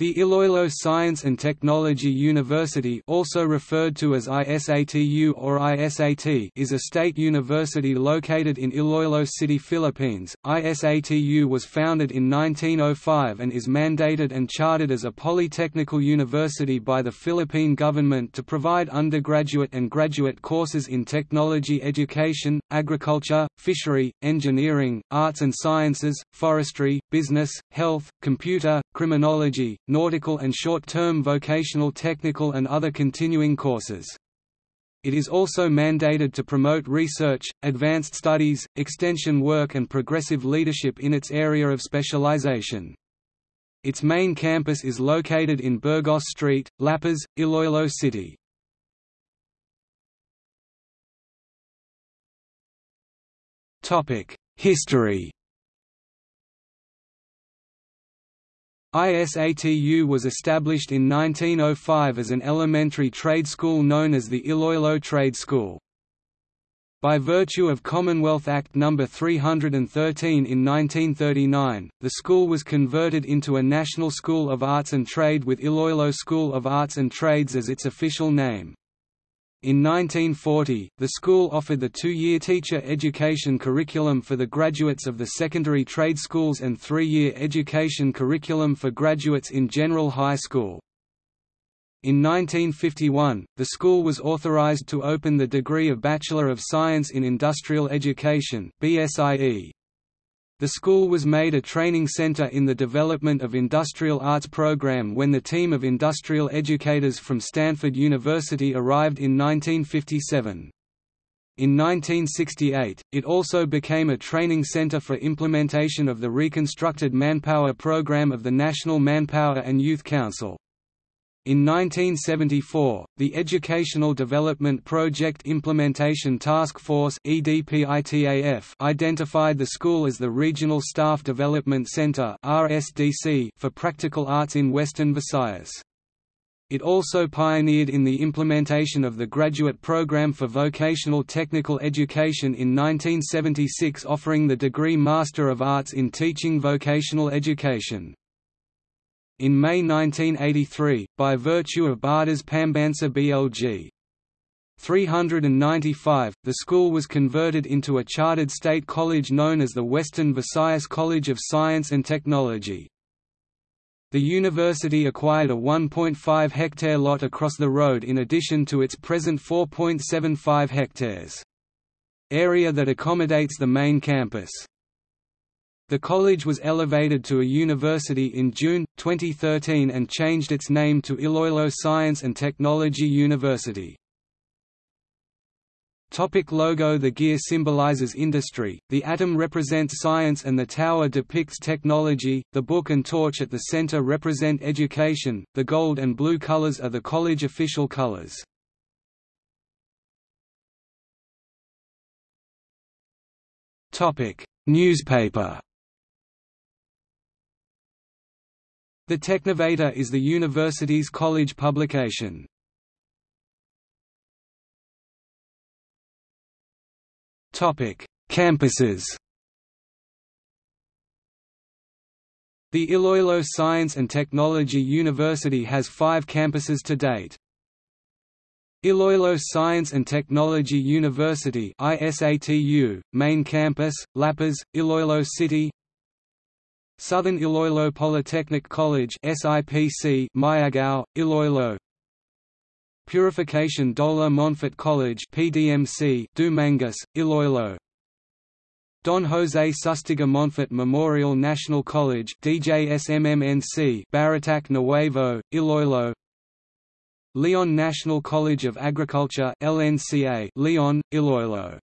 The Iloilo Science and Technology University also referred to as ISATU or ISAT is a state university located in Iloilo City, Philippines. ISATU was founded in 1905 and is mandated and chartered as a polytechnical university by the Philippine government to provide undergraduate and graduate courses in technology education, agriculture, fishery, engineering, arts and sciences, forestry, business, health, computer, criminology, nautical and short-term vocational technical and other continuing courses. It is also mandated to promote research, advanced studies, extension work and progressive leadership in its area of specialization. Its main campus is located in Burgos Street, La Paz, Iloilo City. History ISATU was established in 1905 as an elementary trade school known as the Iloilo Trade School. By virtue of Commonwealth Act No. 313 in 1939, the school was converted into a National School of Arts and Trade with Iloilo School of Arts and Trades as its official name. In 1940, the school offered the two-year teacher education curriculum for the graduates of the secondary trade schools and three-year education curriculum for graduates in general high school. In 1951, the school was authorized to open the degree of Bachelor of Science in Industrial Education BSIE. The school was made a training center in the development of industrial arts program when the team of industrial educators from Stanford University arrived in 1957. In 1968, it also became a training center for implementation of the reconstructed manpower program of the National Manpower and Youth Council. In 1974, the Educational Development Project Implementation Task Force identified the school as the Regional Staff Development Center for practical arts in Western Visayas. It also pioneered in the implementation of the graduate program for vocational technical education in 1976 offering the degree Master of Arts in Teaching Vocational Education. In May 1983, by virtue of Batas Pambansa BLG 395, the school was converted into a chartered state college known as the Western Visayas College of Science and Technology. The university acquired a 1.5 hectare lot across the road in addition to its present 4.75 hectares. Area that accommodates the main campus. The college was elevated to a university in June, 2013 and changed its name to Iloilo Science and Technology University. Topic logo The gear symbolizes industry, the atom represents science and the tower depicts technology, the book and torch at the center represent education, the gold and blue colors are the college official colors. Newspaper The Technovator is the university's college publication. Campuses The Iloilo Science and Technology University has five campuses to date. Iloilo Science and Technology University ISATU, Main Campus, La Paz, Iloilo City Southern Iloilo Polytechnic College SIPC Miagao, Iloilo. Purificacion Dolar Monfort College PDMC Dumangas, Iloilo. Don Jose Sustiga Monfort Memorial National College DJSMMNC Barotac Nuevo, Iloilo. Leon National College of Agriculture LNCA Leon, Iloilo